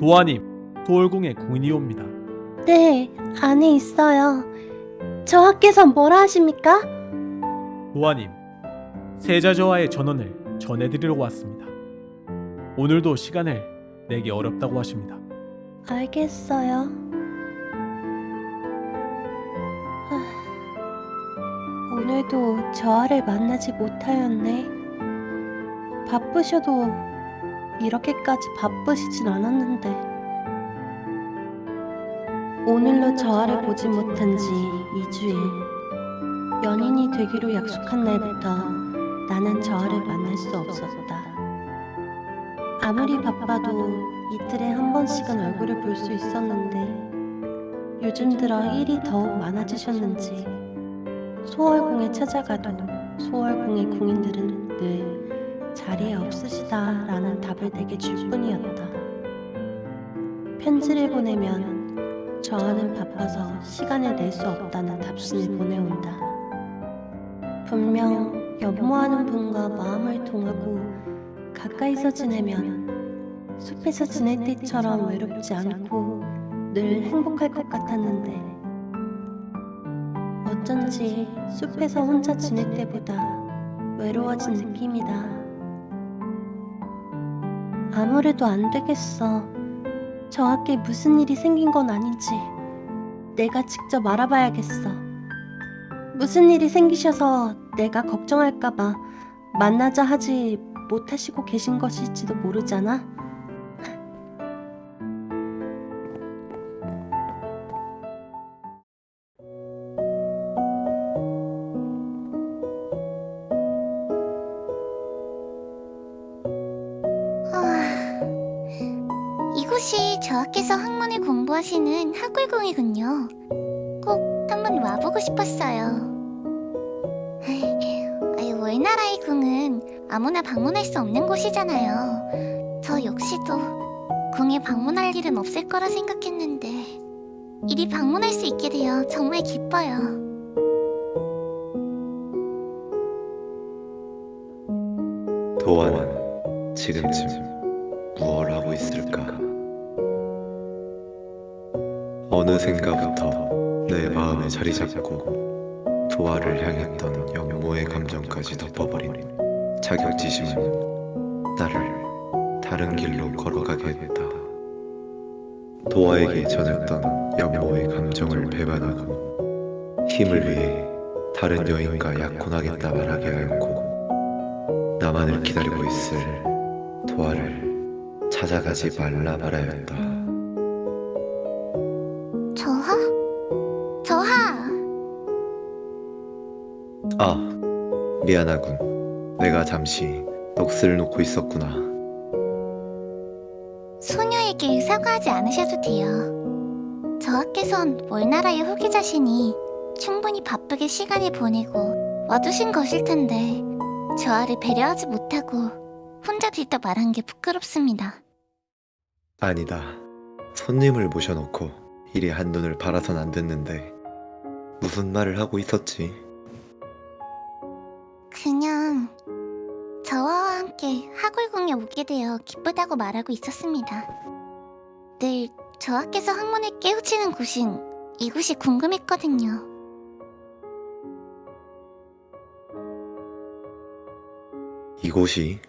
도아님, 소월궁의 궁인이 옵니다. 네, 안에 있어요. 저하께서 뭐라 하십니까? 도아님, 세자저와의 전원을 전해드리러 왔습니다. 오늘도 시간을 내기 어렵다고 하십니다. 알겠어요. 하, 오늘도 저하를 만나지 못하였네. 바쁘셔도 이렇게까지 바쁘시진 않았는데. 오늘로 저하를 보지 못한 지 2주일. 연인이 되기로 약속한 날부터 나는 저하를 만날 수 없었다. 아무리 바빠도 이틀에 한 번씩은 얼굴을 볼 수 있었는데 요즘 들어 일이 더욱 많아지셨는지 소월궁에 찾아가도 소월궁의 궁인들은 늘 자리에 없으시다 라는 답을 내게 줄 뿐이었다. 편지를 보내면 저하는 바빠서 시간을 낼 수 없다는 답신을 보내온다. 분명 연모하는 분과 마음을 통하고 가까이서 지내면 숲에서 지낼 때처럼 외롭지 않고 늘 행복할 것 같았는데 어쩐지 숲에서 혼자 지낼 때보다 외로워진 느낌이다. 아무래도 안 되겠어. 저학께 무슨 일이 생긴 건 아닌지 내가 직접 알아봐야겠어. 무슨 일이 생기셔서 내가 걱정할까봐 만나자 하지 못하시고 계신 것일지도 모르잖아. 아, 저하께서 학문을 공부하시는 학울궁이군요. 꼭 한번 와보고 싶었어요. 월나라의 궁은 아무나 방문할 수 없는 곳이잖아요. 저 역시도 궁에 방문할 일은 없을 거라 생각했는데 이리 방문할 수 있게 되어 정말 기뻐요. 도아는 지금쯤 무얼 하고 있을까? 어느샌가부터 내 마음에 자리 잡고 도아를 향했던 영모의 감정까지 덮어버린 자격지심은 나를 다른 길로 걸어가게 했다. 도아에게 전했던 영모의 감정을 배반하고 힘을 위해 다른 여인과 약혼하겠다 말하게 하였고 나만을 기다리고 있을 도아를 찾아가지 말라 말하였다. 미안하군. 내가 잠시 넋을 놓고 있었구나. 소녀에게 사과하지 않으셔도 돼요. 저하께선 월나라의 후계자시니 충분히 바쁘게 시간을 보내고 와두신 것일 텐데 저하를 배려하지 못하고 혼자 들떠 말한 게 부끄럽습니다. 아니다. 손님을 모셔놓고 이리 한눈을 바라선 안 됐는데 무슨 말을 하고 있었지? 그냥 저와 함께 학월궁에 오게 되어 기쁘다고 말하고 있었습니다. 늘 저하께서 학문을 깨우치는 곳인 이곳이 궁금했거든요. 이곳이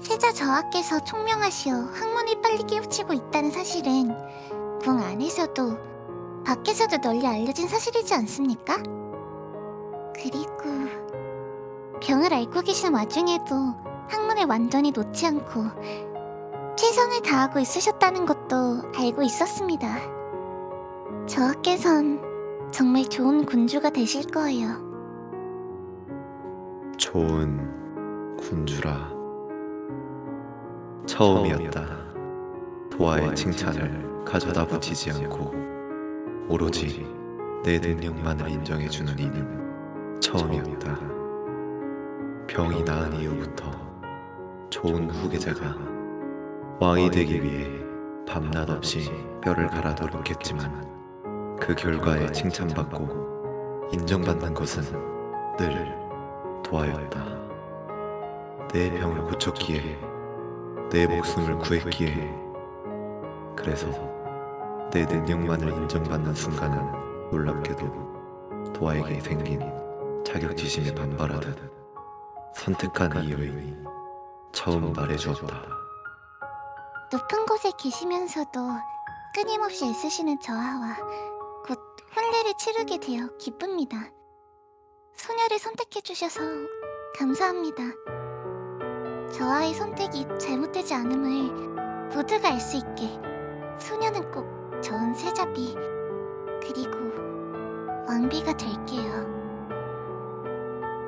세자 저하께서 총명하시어 학문을 빨리 깨우치고 있다는 사실은 궁 안에서도 밖에서도 널리 알려진 사실이지 않습니까? 그리고 병을 앓고 계신 와중에도 학문을 완전히 놓지 않고 최선을 다하고 있으셨다는 것도 알고 있었습니다. 저하께선 정말 좋은 군주가 되실 거예요. 좋은 군주라. 처음이었다. 도아의 칭찬을 가져다 붙이지 않고 오로지 내 능력만을 인정해주는 이는 처음이었다. 병이 나은 이후부터 좋은 후계자가 왕이 되기 위해 밤낮 없이 뼈를 갈아 노력했지만 그 결과에 칭찬받고 인정받는 것은 늘 도아였다. 내 병을 고쳤기에 내 목숨을 구했기에 그래서 내 능력만을 인정받는 순간은 놀랍게도 도아에게 생긴 자격지심에 반발하듯 선택한 이유를 처음 말해주었다. 높은 곳에 계시면서도 끊임없이 애쓰시는 저하와 곧 혼례를 치르게 되어 기쁩니다. 소녀를 선택해주셔서 감사합니다. 저하의 선택이 잘못되지 않음을 모두가 알 수 있게 소녀는 꼭 좋은 세자비 그리고 왕비가 될게요.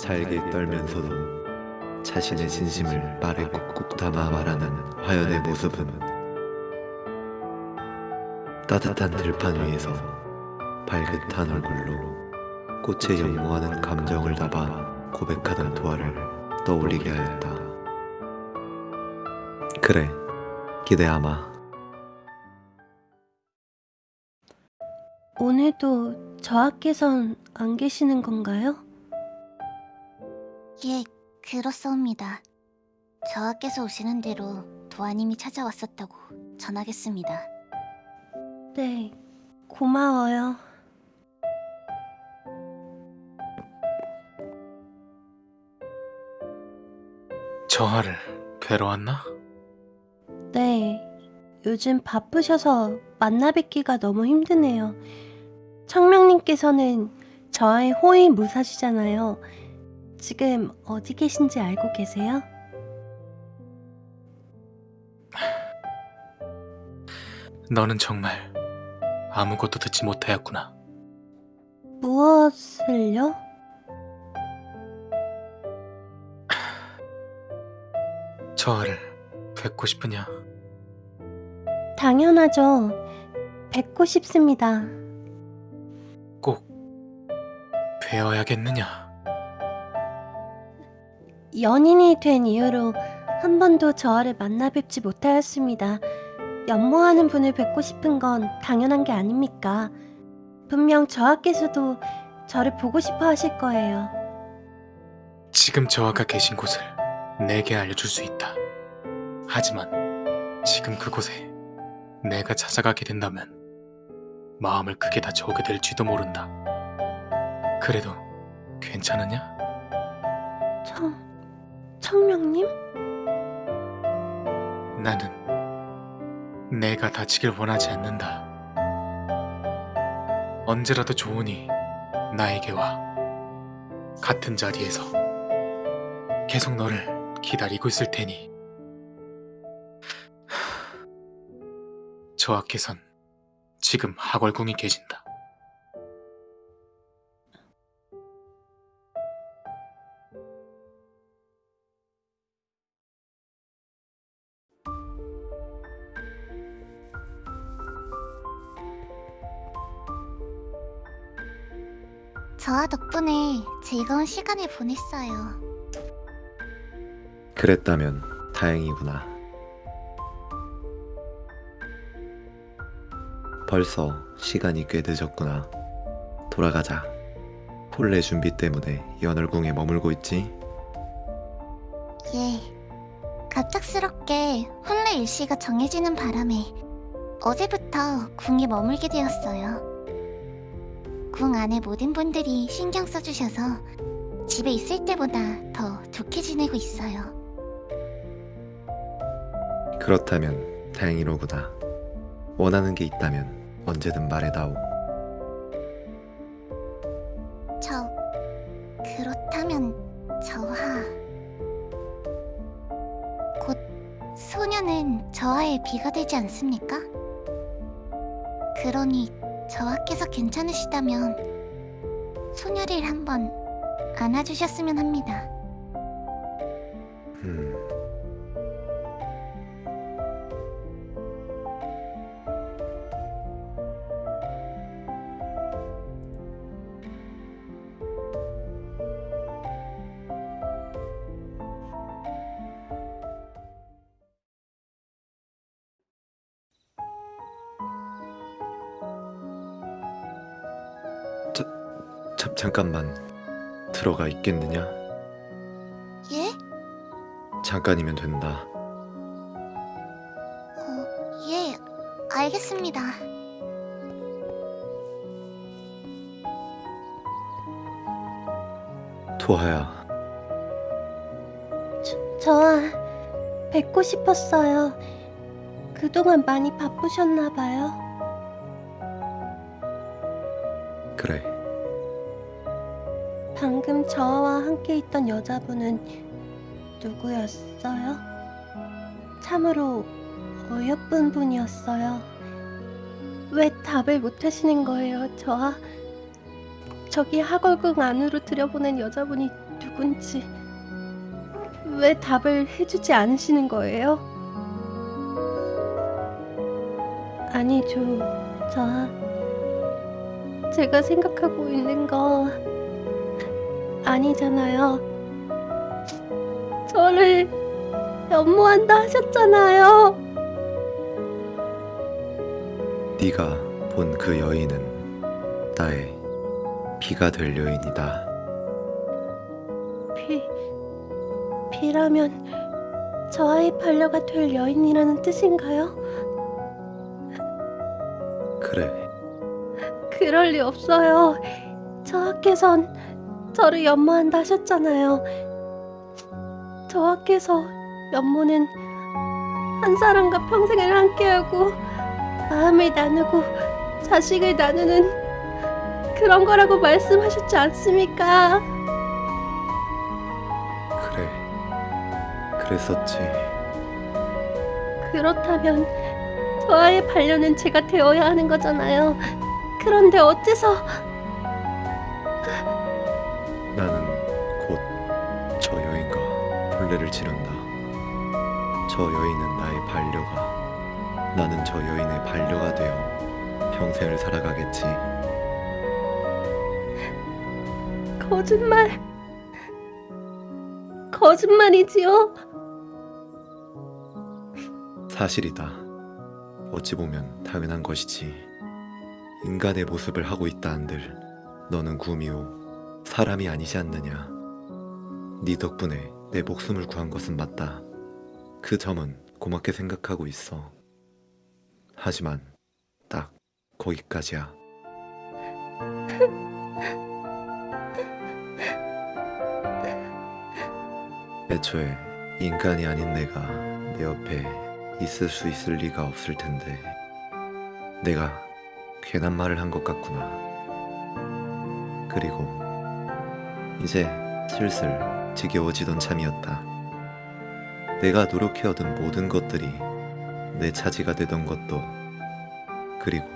잘게 떨면서도 자신의 진심을 말에 꾹꾹 담아 말하는 화연의 모습은 따뜻한 들판 위에서 발긋한 얼굴로 꽃에 연모하는 감정을 담아 고백하던 도화를 떠올리게 하였다. 그래, 기대하마. 오늘도 저하께선 안 계시는 건가요? 예, 그렇사옵니다. 저하께서 오시는 대로 도아님이 찾아왔었다고 전하겠습니다. 네, 고마워요. 저하를 왔나? 네, 요즘 바쁘셔서 만나 뵙기가 너무 힘드네요. 청명님께서는 저의 호의 무사시잖아요. 지금 어디 계신지 알고 계세요? 너는 정말 아무것도 듣지 못하였구나. 무엇을요? 저하를 뵙고 싶으냐? 당연하죠. 뵙고 싶습니다. 꼭 뵈어야겠느냐? 연인이 된 이후로 한 번도 저를 만나 뵙지 못하였습니다. 연모하는 분을 뵙고 싶은 건 당연한 게 아닙니까? 분명 저하께서도 저를 보고 싶어 하실 거예요. 지금 저하가 계신 곳을 내게 알려줄 수 있다. 하지만 지금 그곳에 내가 찾아가게 된다면 마음을 크게 다쳐오게 될지도 모른다. 그래도 괜찮으냐? 청, 청명님? 나는 내가 다치길 원하지 않는다. 언제라도 좋으니 나에게 와. 같은 자리에서 계속 너를 기다리고 있을 테니. 저하께선 지금 하걸궁이 계신다. 저하 덕분에 즐거운 시간을 보냈어요. 그랬다면 다행이구나. 벌써 시간이 꽤 늦었구나. 돌아가자. 혼례 준비 때문에 연월궁에 머물고 있지? 예. 갑작스럽게 혼례 일시가 정해지는 바람에 어제부터 궁에 머물게 되었어요. 궁 안에 모든 분들이 신경 써주셔서 집에 있을 때보다 더 좋게 지내고 있어요. 그렇다면 다행이로구나. 원하는 게 있다면 언제든 말해다오. 저 그렇다면 저하 곧 소녀는 저하의 비가 되지 않습니까? 그러니 저하께서 괜찮으시다면 소녀를 한번 안아주셨으면 합니다. 잠, 잠깐만 들어가 있겠느냐? 예? 잠깐이면 된다. 예, 알겠습니다. 도하야, 저아, 뵙고 싶었어요. 그동안 많이 바쁘셨나 봐요. 그래. 방금 저와 함께 있던 여자분은 누구였어요? 참으로 어여쁜 분이었어요. 왜 답을 못 하시는 거예요, 저아? 저기 하걸궁 안으로 들여보낸 여자분이 누군지 왜 답을 해주지 않으시는 거예요? 아니죠, 저아. 제가 생각하고 있는 거 아니잖아요. 저를 연모한다 하셨잖아요. 네가 본 그 여인은 나의 피가 될 여인이다. 피, 피라면 저와의 반려가 될 여인이라는 뜻인가요? 그래. 그럴 리 없어요. 저하께선 저를 연모한다 하셨잖아요. 저하께서 연모는 한 사람과 평생을 함께하고 마음을 나누고 자식을 나누는 그런 거라고 말씀하셨지 않습니까? 그래. 그랬었지. 그렇다면 저와의 반려는 제가 되어야 하는 거잖아요. 그런데 어째서 혼례를 치른다. 저 여인은 나의 반려가, 나는 저 여인의 반려가 되어 평생을 살아가겠지. 거짓말 거짓말이지요? 사실이다. 어찌 보면 당연한 것이지. 인간의 모습을 하고 있다 한들 너는 구미호 사람이 아니지 않느냐. 네 덕분에 내 목숨을 구한 것은 맞다. 그 점은 고맙게 생각하고 있어. 하지만 딱 거기까지야. 애초에 인간이 아닌 내가 내 옆에 있을 수 있을 리가 없을 텐데 내가 괜한 말을 한 것 같구나. 그리고 이제 슬슬 지겨워지던 참이었다. 내가 노력해 얻은 모든 것들이 내 차지가 되던 것도 그리고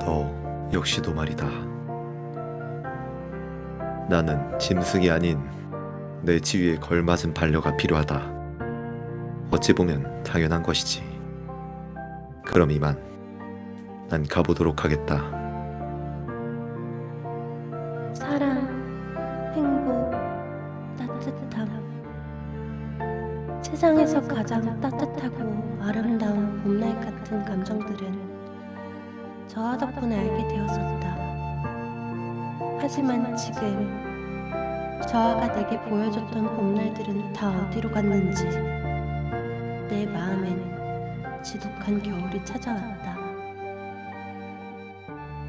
너 역시도 말이다. 나는 짐승이 아닌 내 지위에 걸맞은 반려가 필요하다. 어찌 보면 당연한 것이지. 그럼 이만 난 가보도록 하겠다. 세상에서 가장 따뜻하고 아름다운 봄날 같은 감정들은 저와 덕분에 알게 되었었다. 하지만 지금 저아가 내게 보여줬던 봄날들은 다 어디로 갔는지 내 마음엔 지독한 겨울이 찾아왔다.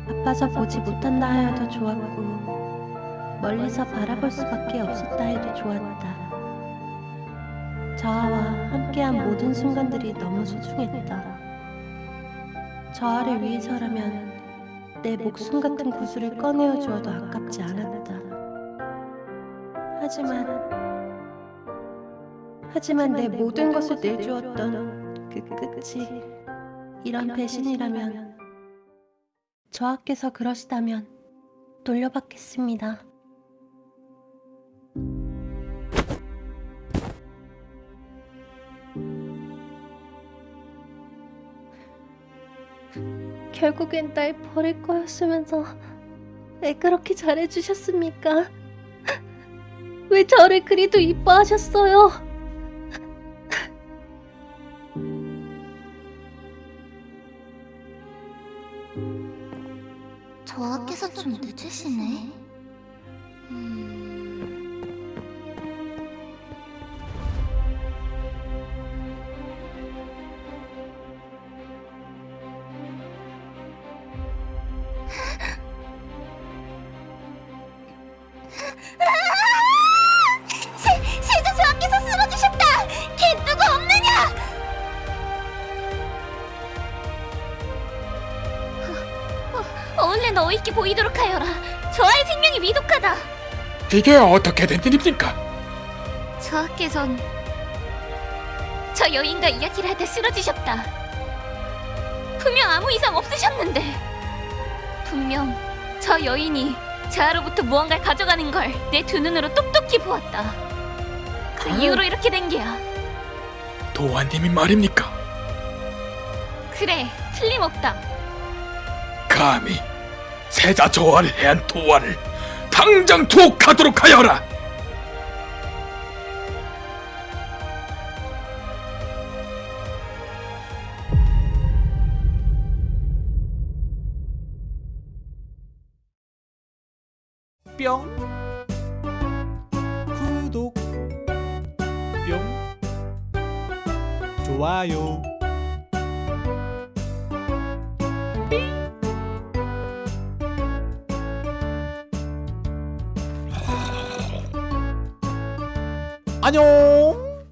아파서 보지 못한다 하여도 좋았고 멀리서 바라볼 수밖에 없었다 해도 좋았다. 저아와 함께한 모든 순간들이 너무 소중했다. 저아를 위해서라면 내 목숨 같은 구슬을 꺼내어 주어도 아깝지 않았다. 하지만 하지만 내 모든 것을 내주었던 그 끝이 이런 배신이라면 저하께서 그러시다면 돌려받겠습니다. 결국엔 날 버릴 거였으면서 왜 그렇게 잘해주셨습니까? 왜 저를 그리도 이뻐하셨어요? 이게 어떻게 된 일입니까? 저하께선 저 여인과 이야기를 할때 쓰러지셨다. 분명 아무 이상 없으셨는데 분명 저 여인이 저하로부터 무언가를 가져가는 걸 내 두 눈으로 똑똑히 보았다. 그 이후로 이렇게 된 게야. 도환님이 말입니까? 그래, 틀림없다. 감히 세자 조화를 해한 도환을 당장 투옥하도록 하여라. 뿅. 구독. 뿅. 좋아요 안녕